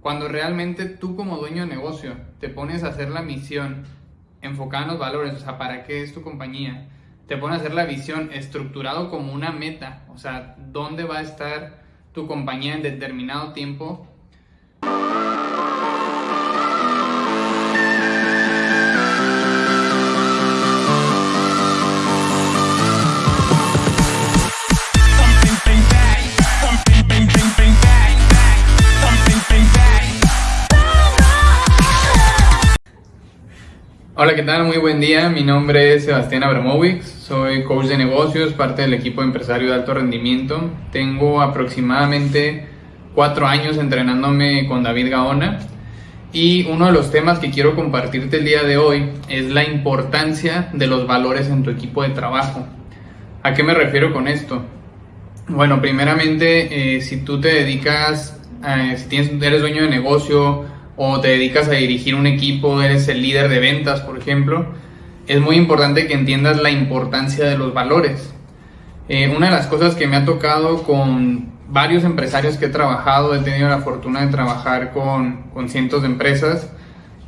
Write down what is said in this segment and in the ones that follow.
Cuando realmente tú como dueño de negocio te pones a hacer la misión enfocada en los valores, o sea, ¿para qué es tu compañía? Te pones a hacer la visión estructurado como una meta, o sea, ¿dónde va a estar tu compañía en determinado tiempo? Hola, ¿qué tal? Muy buen día. Mi nombre es Sebastián Abramowicz. Soy coach de negocios, parte del equipo de empresario de alto rendimiento. Tengo aproximadamente cuatro años entrenándome con David Gaona. Y uno de los temas que quiero compartirte el día de hoy es la importancia de los valores en tu equipo de trabajo. ¿A qué me refiero con esto? Bueno, primeramente, eh, si tú te dedicas, si tienes, eres dueño de negocio, o te dedicas a dirigir un equipo, eres el líder de ventas, por ejemplo, es muy importante que entiendas la importancia de los valores. Eh, una de las cosas que me ha tocado con varios empresarios que he trabajado, he tenido la fortuna de trabajar con, con cientos de empresas,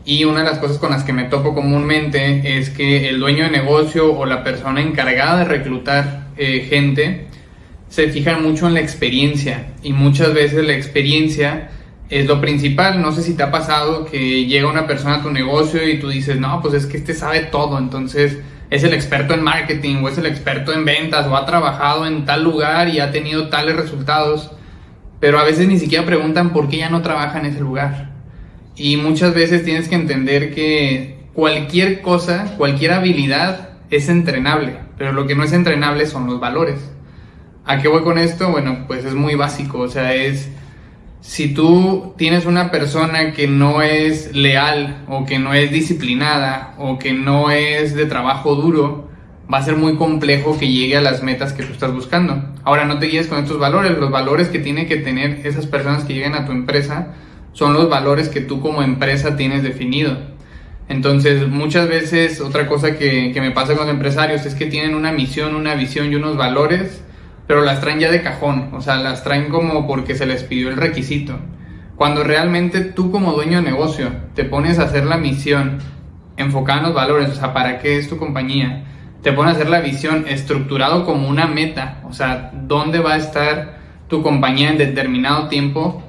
y una de las cosas con las que me topo comúnmente es que el dueño de negocio o la persona encargada de reclutar eh, gente se fijan mucho en la experiencia y muchas veces la experiencia es lo principal. No sé si te ha pasado que llega una persona a tu negocio y tú dices, no, pues es que este sabe todo, entonces es el experto en marketing o es el experto en ventas o ha trabajado en tal lugar y ha tenido tales resultados, pero a veces ni siquiera preguntan por qué ya no trabaja en ese lugar. Y muchas veces tienes que entender que cualquier cosa, cualquier habilidad es entrenable, pero lo que no es entrenable son los valores. ¿A qué voy con esto? Bueno, pues es muy básico, o sea, es si tú tienes una persona que no es leal o que no es disciplinada o que no es de trabajo duro, va a ser muy complejo que llegue a las metas que tú estás buscando. Ahora no te guíes con estos valores, los valores que tienen que tener esas personas que lleguen a tu empresa son los valores que tú como empresa tienes definido. Entonces, muchas veces otra cosa que, que me pasa con los empresarios es que tienen una misión, una visión y unos valores pero las traen ya de cajón, o sea, las traen como porque se les pidió el requisito. Cuando realmente tú como dueño de negocio te pones a hacer la misión enfocada en los valores, o sea, ¿para qué es tu compañía? Te pones a hacer la visión estructurado como una meta, o sea, ¿dónde va a estar tu compañía en determinado tiempo?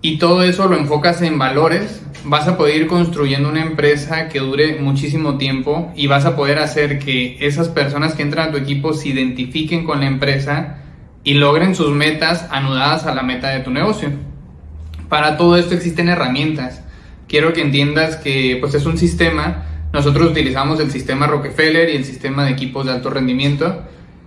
Y todo eso lo enfocas en valores, vas a poder ir construyendo una empresa que dure muchísimo tiempo y vas a poder hacer que esas personas que entran a tu equipo se identifiquen con la empresa y logren sus metas anudadas a la meta de tu negocio. Para todo esto existen herramientas. Quiero que entiendas que pues es un sistema. Nosotros utilizamos el sistema Rockefeller y el sistema de equipos de alto rendimiento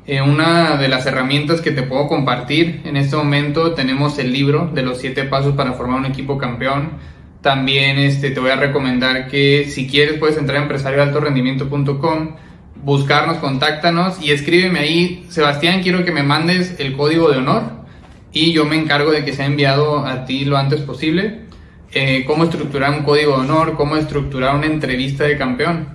eh, una de las herramientas que te puedo compartir en este momento tenemos el libro de los siete pasos para formar un equipo campeón. También este, te voy a recomendar que si quieres puedes entrar a empresarioaltorendimiento.com, buscarnos, contáctanos y escríbeme ahí, Sebastián, quiero que me mandes el código de honor y yo me encargo de que sea enviado a ti lo antes posible. Eh, cómo estructurar un código de honor, cómo estructurar una entrevista de campeón.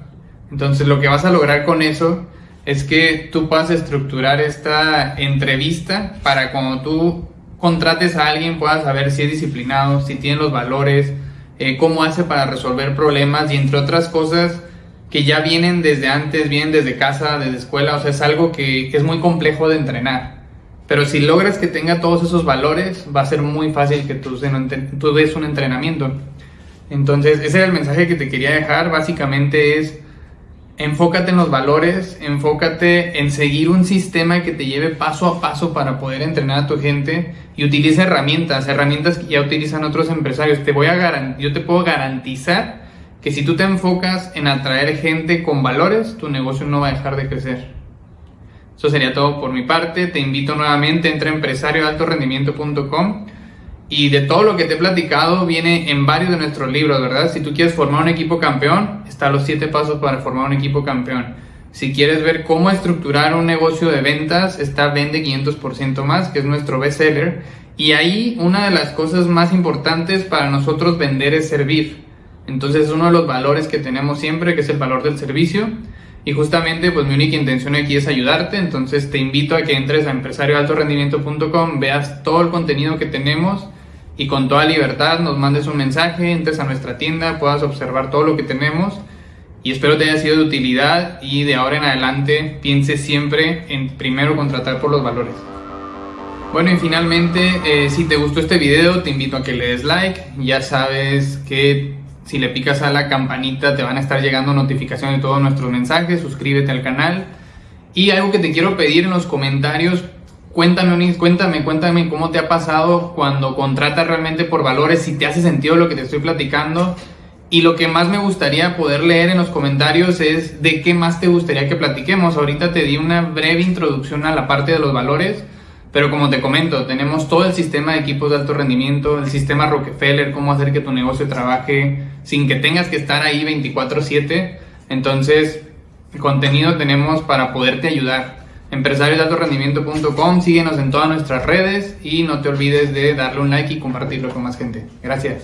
Entonces lo que vas a lograr con eso es que tú puedas estructurar esta entrevista para cuando tú contrates a alguien puedas saber si es disciplinado, si tiene los valores, eh, cómo hace para resolver problemas y entre otras cosas que ya vienen desde antes, vienen desde casa, desde escuela, o sea, es algo que es muy complejo de entrenar. Pero si logras que tenga todos esos valores, va a ser muy fácil que tú, tú des un entrenamiento. Entonces, ese era el mensaje que te quería dejar. Básicamente es, enfócate en los valores, enfócate en seguir un sistema que te lleve paso a paso para poder entrenar a tu gente y utiliza herramientas, herramientas que ya utilizan otros empresarios. Te voy a yo te puedo garantizar que si tú te enfocas en atraer gente con valores, tu negocio no va a dejar de crecer. Eso sería todo por mi parte. Te invito nuevamente, entra a empresarioaltorendimiento.com y de todo lo que te he platicado viene en varios de nuestros libros, ¿verdad? Si tú quieres formar un equipo campeón, están los siete pasos para formar un equipo campeón. Si quieres ver cómo estructurar un negocio de ventas, está Vende 500% más, que es nuestro bestseller. Y ahí una de las cosas más importantes para nosotros vender es servir. Entonces uno de los valores que tenemos siempre, que es el valor del servicio. Y justamente pues mi única intención aquí es ayudarte. Entonces te invito a que entres a empresarioaltorendimiento.com, veas todo el contenido que tenemos y con toda libertad nos mandes un mensaje, entres a nuestra tienda, puedas observar todo lo que tenemos. Y espero te haya sido de utilidad y de ahora en adelante piense siempre en primero contratar por los valores. Bueno y finalmente eh, si te gustó este video te invito a que le des like, ya sabes que si le picas a la campanita te van a estar llegando notificaciones de todos nuestros mensajes, suscríbete al canal. Y algo que te quiero pedir en los comentarios Cuéntame, cuéntame, cuéntame cómo te ha pasado cuando contratas realmente por valores, si te hace sentido lo que te estoy platicando. Y lo que más me gustaría poder leer en los comentarios es de qué más te gustaría que platiquemos. Ahorita te di una breve introducción a la parte de los valores, pero como te comento, tenemos todo el sistema de equipos de alto rendimiento, el sistema Rockefeller, cómo hacer que tu negocio trabaje sin que tengas que estar ahí 24/7. Entonces, contenido tenemos para poderte ayudar empresariosdealtorendimiento.com, síguenos en todas nuestras redes y no te olvides de darle un like y compartirlo con más gente. Gracias.